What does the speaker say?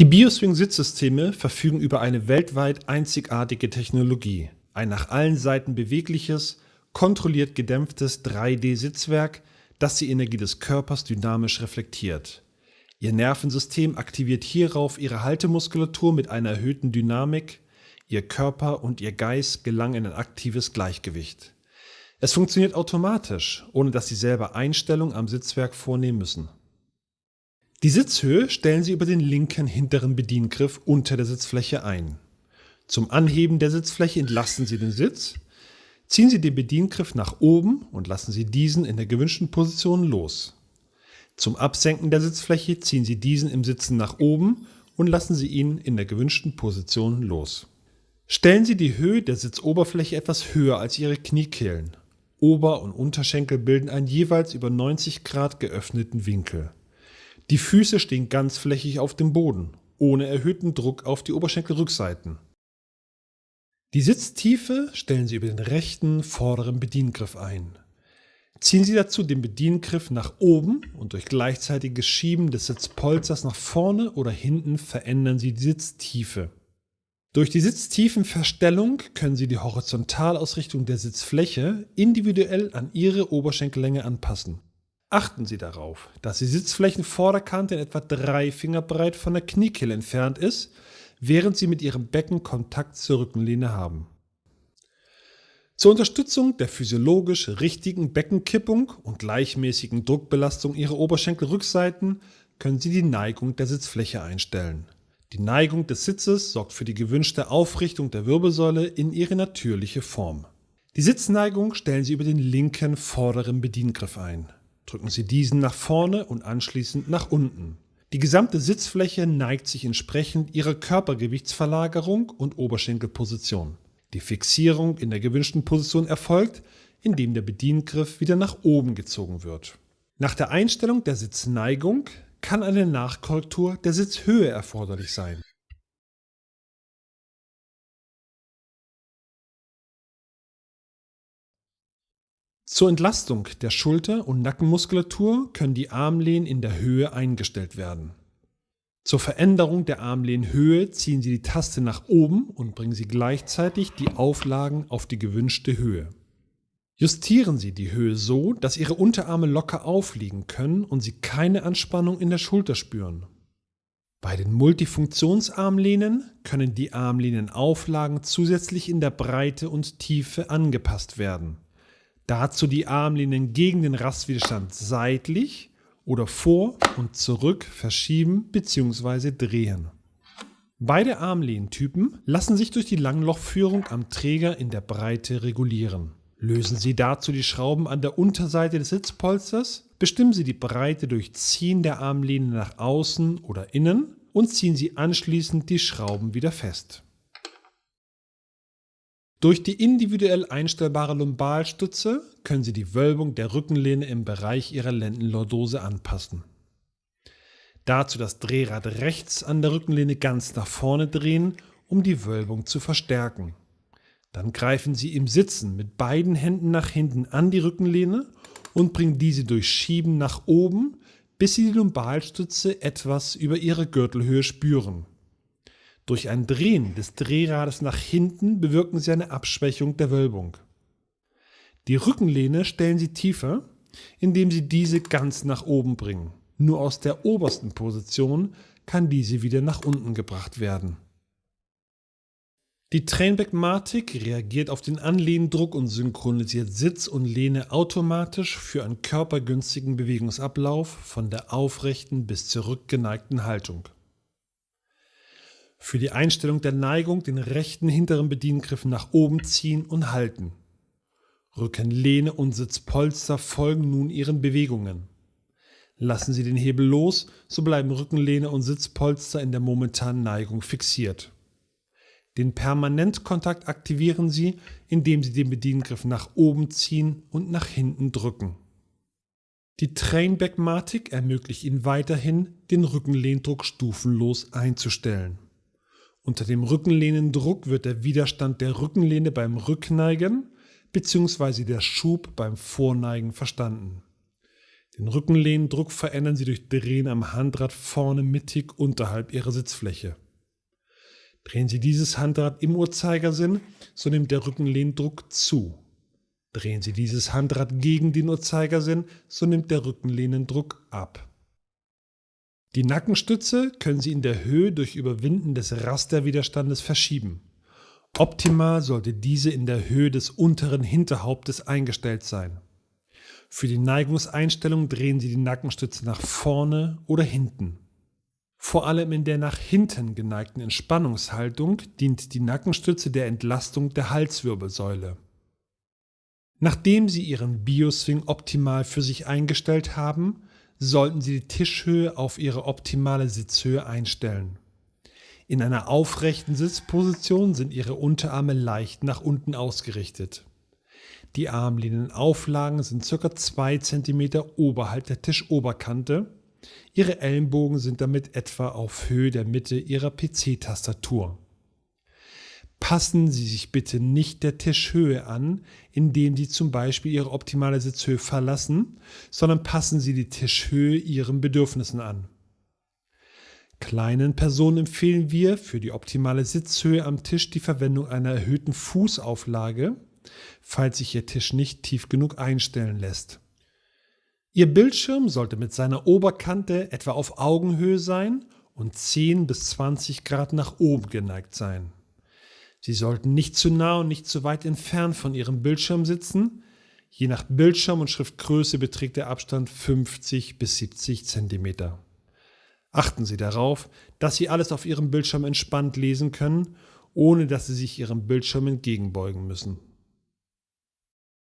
Die Bioswing-Sitzsysteme verfügen über eine weltweit einzigartige Technologie. Ein nach allen Seiten bewegliches, kontrolliert gedämpftes 3D-Sitzwerk, das die Energie des Körpers dynamisch reflektiert. Ihr Nervensystem aktiviert hierauf ihre Haltemuskulatur mit einer erhöhten Dynamik, ihr Körper und ihr Geist gelangen in ein aktives Gleichgewicht. Es funktioniert automatisch, ohne dass Sie selber Einstellungen am Sitzwerk vornehmen müssen. Die Sitzhöhe stellen Sie über den linken hinteren Bediengriff unter der Sitzfläche ein. Zum Anheben der Sitzfläche entlasten Sie den Sitz, ziehen Sie den Bediengriff nach oben und lassen Sie diesen in der gewünschten Position los. Zum Absenken der Sitzfläche ziehen Sie diesen im Sitzen nach oben und lassen Sie ihn in der gewünschten Position los. Stellen Sie die Höhe der Sitzoberfläche etwas höher als Ihre Kniekehlen. Ober- und Unterschenkel bilden einen jeweils über 90 Grad geöffneten Winkel. Die Füße stehen ganzflächig auf dem Boden, ohne erhöhten Druck auf die Oberschenkelrückseiten. Die Sitztiefe stellen Sie über den rechten vorderen Bediengriff ein. Ziehen Sie dazu den Bediengriff nach oben und durch gleichzeitiges Schieben des Sitzpolsters nach vorne oder hinten verändern Sie die Sitztiefe. Durch die Sitztiefenverstellung können Sie die Horizontalausrichtung der Sitzfläche individuell an Ihre Oberschenkellänge anpassen. Achten Sie darauf, dass die Sitzflächenvorderkante in etwa drei Finger breit von der Kniekehle entfernt ist, während Sie mit Ihrem Becken Kontakt zur Rückenlehne haben. Zur Unterstützung der physiologisch richtigen Beckenkippung und gleichmäßigen Druckbelastung Ihrer Oberschenkelrückseiten können Sie die Neigung der Sitzfläche einstellen. Die Neigung des Sitzes sorgt für die gewünschte Aufrichtung der Wirbelsäule in ihre natürliche Form. Die Sitzneigung stellen Sie über den linken vorderen Bediengriff ein. Drücken Sie diesen nach vorne und anschließend nach unten. Die gesamte Sitzfläche neigt sich entsprechend ihrer Körpergewichtsverlagerung und Oberschenkelposition. Die Fixierung in der gewünschten Position erfolgt, indem der Bediengriff wieder nach oben gezogen wird. Nach der Einstellung der Sitzneigung kann eine Nachkorrektur der Sitzhöhe erforderlich sein. Zur Entlastung der Schulter- und Nackenmuskulatur können die Armlehnen in der Höhe eingestellt werden. Zur Veränderung der Armlehnhöhe ziehen Sie die Taste nach oben und bringen Sie gleichzeitig die Auflagen auf die gewünschte Höhe. Justieren Sie die Höhe so, dass Ihre Unterarme locker aufliegen können und Sie keine Anspannung in der Schulter spüren. Bei den Multifunktionsarmlehnen können die Armlehnenauflagen zusätzlich in der Breite und Tiefe angepasst werden. Dazu die Armlehnen gegen den Rastwiderstand seitlich oder vor und zurück verschieben bzw. drehen. Beide Armlehntypen lassen sich durch die Langlochführung am Träger in der Breite regulieren. Lösen Sie dazu die Schrauben an der Unterseite des Sitzpolsters, bestimmen Sie die Breite durch Ziehen der Armlehne nach außen oder innen und ziehen Sie anschließend die Schrauben wieder fest. Durch die individuell einstellbare Lumbalstütze können Sie die Wölbung der Rückenlehne im Bereich Ihrer Lendenlordose anpassen. Dazu das Drehrad rechts an der Rückenlehne ganz nach vorne drehen, um die Wölbung zu verstärken. Dann greifen Sie im Sitzen mit beiden Händen nach hinten an die Rückenlehne und bringen diese durch Schieben nach oben, bis Sie die Lumbalstütze etwas über Ihre Gürtelhöhe spüren. Durch ein Drehen des Drehrades nach hinten bewirken Sie eine Abschwächung der Wölbung. Die Rückenlehne stellen Sie tiefer, indem Sie diese ganz nach oben bringen. Nur aus der obersten Position kann diese wieder nach unten gebracht werden. Die Trainback-Matic reagiert auf den Anlehndruck und synchronisiert Sitz und Lehne automatisch für einen körpergünstigen Bewegungsablauf von der aufrechten bis zur rückgeneigten Haltung. Für die Einstellung der Neigung den rechten hinteren Bediengriff nach oben ziehen und halten. Rückenlehne und Sitzpolster folgen nun ihren Bewegungen. Lassen Sie den Hebel los, so bleiben Rückenlehne und Sitzpolster in der momentanen Neigung fixiert. Den Permanentkontakt aktivieren Sie, indem Sie den Bediengriff nach oben ziehen und nach hinten drücken. Die Trainback-Matic ermöglicht Ihnen weiterhin, den Rückenlehndruck stufenlos einzustellen. Unter dem Rückenlehnendruck wird der Widerstand der Rückenlehne beim Rückneigen bzw. der Schub beim Vorneigen verstanden. Den Rückenlehndruck verändern Sie durch Drehen am Handrad vorne mittig unterhalb Ihrer Sitzfläche. Drehen Sie dieses Handrad im Uhrzeigersinn, so nimmt der Rückenlehndruck zu. Drehen Sie dieses Handrad gegen den Uhrzeigersinn, so nimmt der Rückenlehnendruck ab. Die Nackenstütze können Sie in der Höhe durch Überwinden des Rasterwiderstandes verschieben. Optimal sollte diese in der Höhe des unteren Hinterhauptes eingestellt sein. Für die Neigungseinstellung drehen Sie die Nackenstütze nach vorne oder hinten. Vor allem in der nach hinten geneigten Entspannungshaltung dient die Nackenstütze der Entlastung der Halswirbelsäule. Nachdem Sie Ihren Bioswing optimal für sich eingestellt haben, sollten Sie die Tischhöhe auf Ihre optimale Sitzhöhe einstellen. In einer aufrechten Sitzposition sind Ihre Unterarme leicht nach unten ausgerichtet. Die Armlehnenauflagen sind ca. 2 cm oberhalb der Tischoberkante. Ihre Ellenbogen sind damit etwa auf Höhe der Mitte Ihrer PC-Tastatur. Passen Sie sich bitte nicht der Tischhöhe an, indem Sie zum Beispiel Ihre optimale Sitzhöhe verlassen, sondern passen Sie die Tischhöhe Ihren Bedürfnissen an. Kleinen Personen empfehlen wir für die optimale Sitzhöhe am Tisch die Verwendung einer erhöhten Fußauflage, falls sich Ihr Tisch nicht tief genug einstellen lässt. Ihr Bildschirm sollte mit seiner Oberkante etwa auf Augenhöhe sein und 10 bis 20 Grad nach oben geneigt sein. Sie sollten nicht zu nah und nicht zu weit entfernt von Ihrem Bildschirm sitzen. Je nach Bildschirm und Schriftgröße beträgt der Abstand 50 bis 70 cm. Achten Sie darauf, dass Sie alles auf Ihrem Bildschirm entspannt lesen können, ohne dass Sie sich Ihrem Bildschirm entgegenbeugen müssen.